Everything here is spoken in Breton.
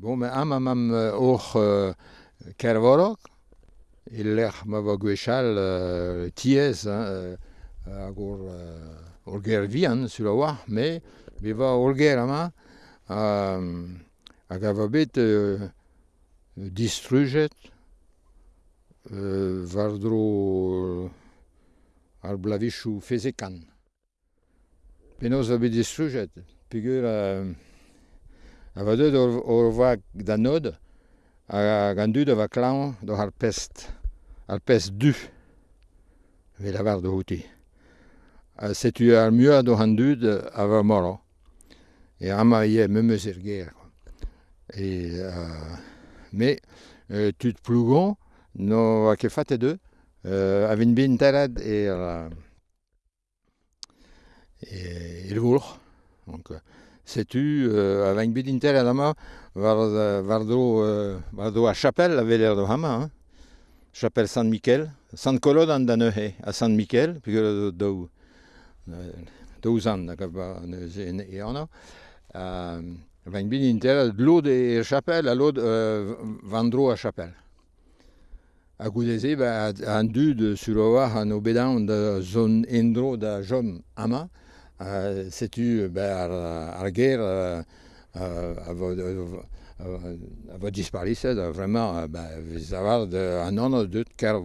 Bon, me am am am oc'h euh, kervorok, il lec'h ma va gwechal euh, tiez hein, hag ur, euh, ur ger vian sur la oar, me be va ur ger ama euh, hag a va bet euh, distrujet euh, var dro ar blavichou fezekan. Penaos va bet distrujet, peogwir... Euh, A veut ur va da nod a gandu da va klañv da ar pest, ar pest du evit avar da outi. Setu ar muiañ da c'han dud a va morañ. E amañ ivez memeus er gêr. E a... Me e, tud plougoñ n'o oa ket e-deuh e, a vin bet er, er. setu euh, a vañ bet intel a dama war, war, do, euh, war do a chapel a veler do hama. Hein? Chapel San Miquel, San Kolod an da neuhe a San Miquel, peogwir do daou, daou zan da gav ba neuze e anna. Vañ bin intel l'od e chapel, a l'od euh, vandro a chapel. A goudeze, ba, an dud sur oa an obedan da zon endro da jom ama, c'est-tu à, la guerre, à, votre disparition, vraiment, ben, vous avez un an ou deux, car.